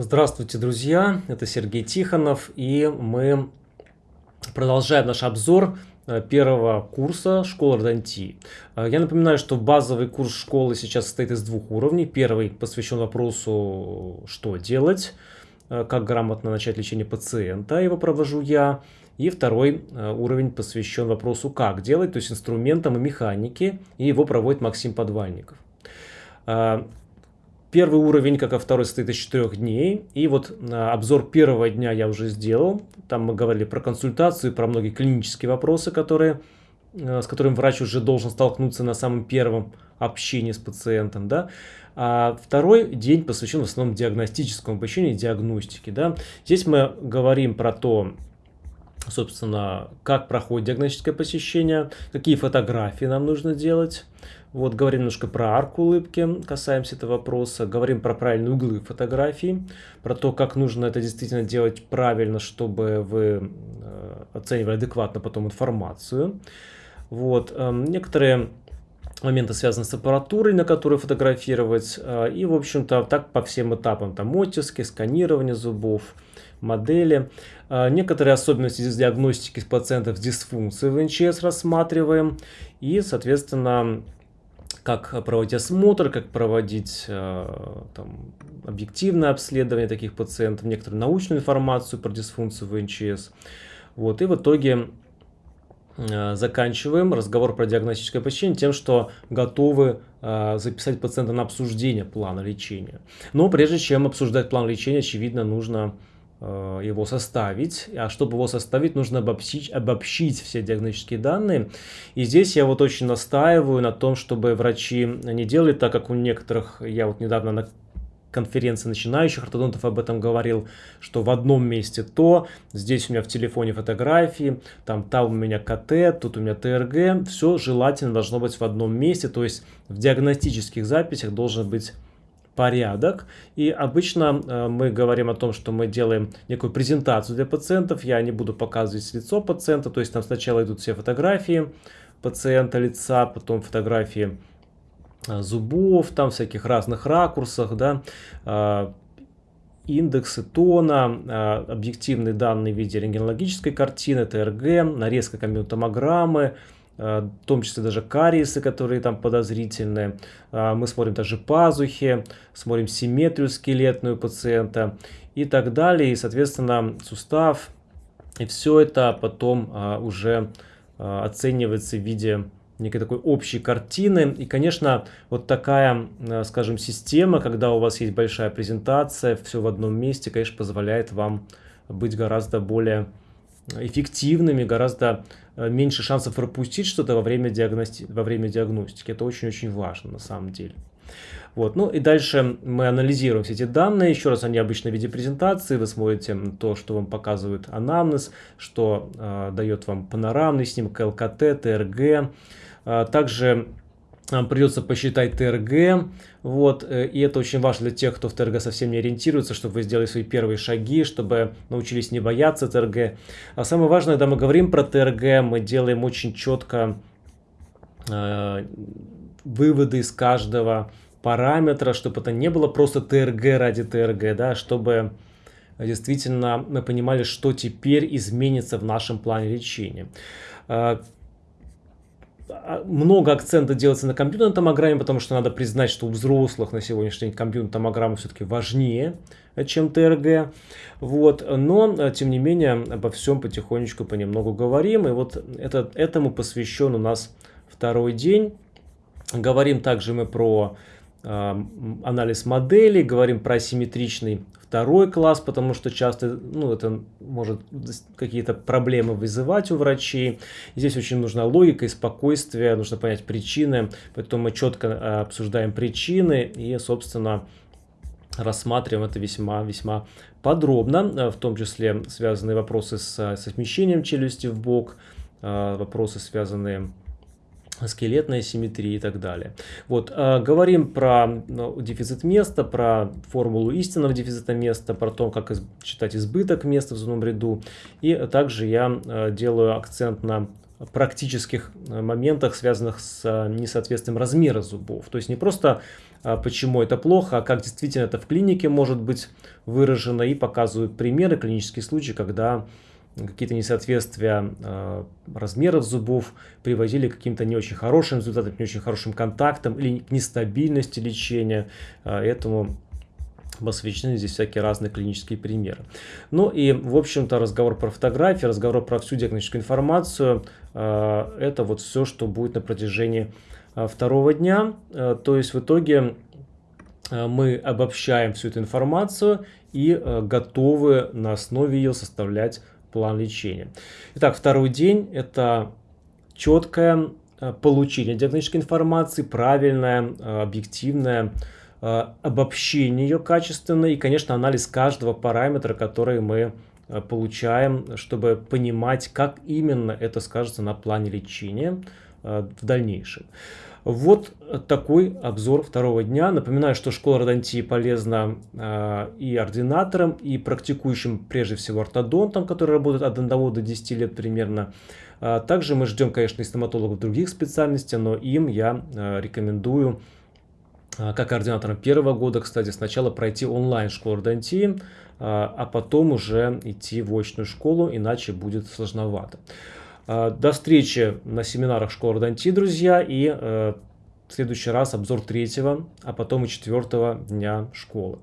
Здравствуйте, друзья! Это Сергей Тихонов, и мы продолжаем наш обзор э, первого курса школы Родонтии. Э, я напоминаю, что базовый курс школы сейчас состоит из двух уровней. Первый посвящен вопросу, что делать, э, как грамотно начать лечение пациента, его провожу я. И второй уровень посвящен вопросу, как делать, то есть инструментам и механике, и его проводит Максим Подвальников. Первый уровень, как и второй, состоит из четырех дней. И вот а, обзор первого дня я уже сделал. Там мы говорили про консультацию, про многие клинические вопросы, которые, а, с которыми врач уже должен столкнуться на самом первом общении с пациентом. Да? А второй день посвящен в основном диагностическому обучению диагностике. Да? Здесь мы говорим про то, собственно, как проходит диагностическое посещение, какие фотографии нам нужно делать. Вот, говорим немножко про арку улыбки, касаемся этого вопроса. Говорим про правильные углы фотографии, про то, как нужно это действительно делать правильно, чтобы вы э, оценивали адекватно потом информацию. Вот, э, некоторые моменты связаны с аппаратурой, на которой фотографировать. Э, и, в общем-то, так по всем этапам. Там оттиски, сканирование зубов, модели. Некоторые особенности диагностики пациентов с дисфункцией в НЧС рассматриваем. И, соответственно, как проводить осмотр, как проводить э, там, объективное обследование таких пациентов, некоторую научную информацию про дисфункцию в НЧС. Вот, и в итоге э, заканчиваем разговор про диагностическое посещение тем, что готовы э, записать пациента на обсуждение плана лечения. Но прежде чем обсуждать план лечения, очевидно, нужно его составить, а чтобы его составить, нужно обобщить, обобщить все диагностические данные. И здесь я вот очень настаиваю на том, чтобы врачи не делали так, как у некоторых, я вот недавно на конференции начинающих ортодонтов об этом говорил, что в одном месте то, здесь у меня в телефоне фотографии, там, там у меня КТ, тут у меня ТРГ, все желательно должно быть в одном месте, то есть в диагностических записях должен быть порядок. И обычно э, мы говорим о том, что мы делаем некую презентацию для пациентов. Я не буду показывать лицо пациента, то есть там сначала идут все фотографии пациента лица, потом фотографии э, зубов, там всяких разных ракурсах, да, э, индексы тона, объективные данные в виде рентгенологической картины, ТРГ, нарезка компьютер-томограммы, Э, в том числе даже кариесы, которые там подозрительные. А, мы смотрим даже пазухи, смотрим симметрию скелетную пациента и так далее. И, соответственно, сустав. И все это потом а, уже оценивается в виде некой такой общей картины. И, конечно, вот такая, скажем, система, когда у вас есть большая презентация, все в одном месте, конечно, позволяет вам быть гораздо более эффективными, гораздо э, меньше шансов пропустить что-то во, время диагности... во время диагностики. Это очень-очень важно на самом деле. Вот. Ну и дальше мы анализируем все эти данные. Еще раз, они обычно в виде презентации. Вы смотрите то, что вам показывает анамнез, что э, дает вам панорамный снимок ЛКТ, ТРГ. Э, также придется посчитать ТРГ, вот, э, и это очень важно для тех, кто в ТРГ совсем не ориентируется, чтобы вы сделали свои первые шаги, чтобы научились не бояться ТРГ. А самое важное, когда мы говорим про ТРГ, мы делаем очень четко э, выводы из каждого параметра, чтобы это не было просто ТРГ ради ТРГ, да, чтобы действительно мы понимали, что теперь изменится в нашем плане лечения. А, много акцента делается на компьютерной томограмме, потому что надо признать, что у взрослых на сегодняшний день компьютерная томограмма все-таки важнее, чем ТРГ. Вот. Но, э, тем не менее, обо всем потихонечку понемногу говорим. И вот это, этому посвящен у нас второй день. Говорим также мы про анализ моделей, говорим про асимметричный второй класс, потому что часто ну, это может какие-то проблемы вызывать у врачей. Здесь очень нужна логика и спокойствие, нужно понять причины, поэтому мы четко э, обсуждаем причины и, собственно, рассматриваем это весьма-весьма подробно, э, в том числе связанные вопросы с, со смещением челюсти в бок, э, вопросы связанные с скелетная симметрия и так далее. Вот, э, говорим про ну, дефицит места, про формулу истинного дефицита места, про то, как из, считать избыток места в зубном ряду. И также я э, делаю акцент на практических моментах, связанных с несоответствием размера зубов. То есть не просто почему это плохо, а как действительно это в клинике может быть выражено и показывают примеры, клинические случаи, когда какие-то несоответствия э, размеров зубов приводили к каким-то не очень хорошим результатам, не очень хорошим контактам или к нестабильности лечения. Э, этому посвящены здесь всякие разные клинические примеры. Ну и, в общем-то, разговор про фотографии, разговор про всю диагностическую информацию, э, это вот все, что будет на протяжении э, второго дня. Э, то есть, в итоге э, мы обобщаем всю эту информацию и готовы на основе ее составлять план лечения. Итак, второй день – это четкое э, получение диагностической информации, правильное, э, объективное э, обобщение ее качественное и, конечно, анализ каждого параметра, который мы получаем, чтобы понимать, как именно это скажется на плане лечения в дальнейшем. Вот такой обзор второго дня. Напоминаю, что школа родонтии полезна э, и ординаторам, и практикующим прежде всего ортодонтам, которые работают от 1 до 10 лет примерно. А также мы ждем, конечно, и стоматологов других специальностей, но им я э, рекомендую, э, как ординаторам первого года, кстати, сначала пройти онлайн школу родонтии, э, а потом уже идти в очную школу, иначе будет сложновато. А, до встречи на семинарах школы Родонтии, друзья, и э, в следующий раз обзор третьего, а потом и четвертого дня школы.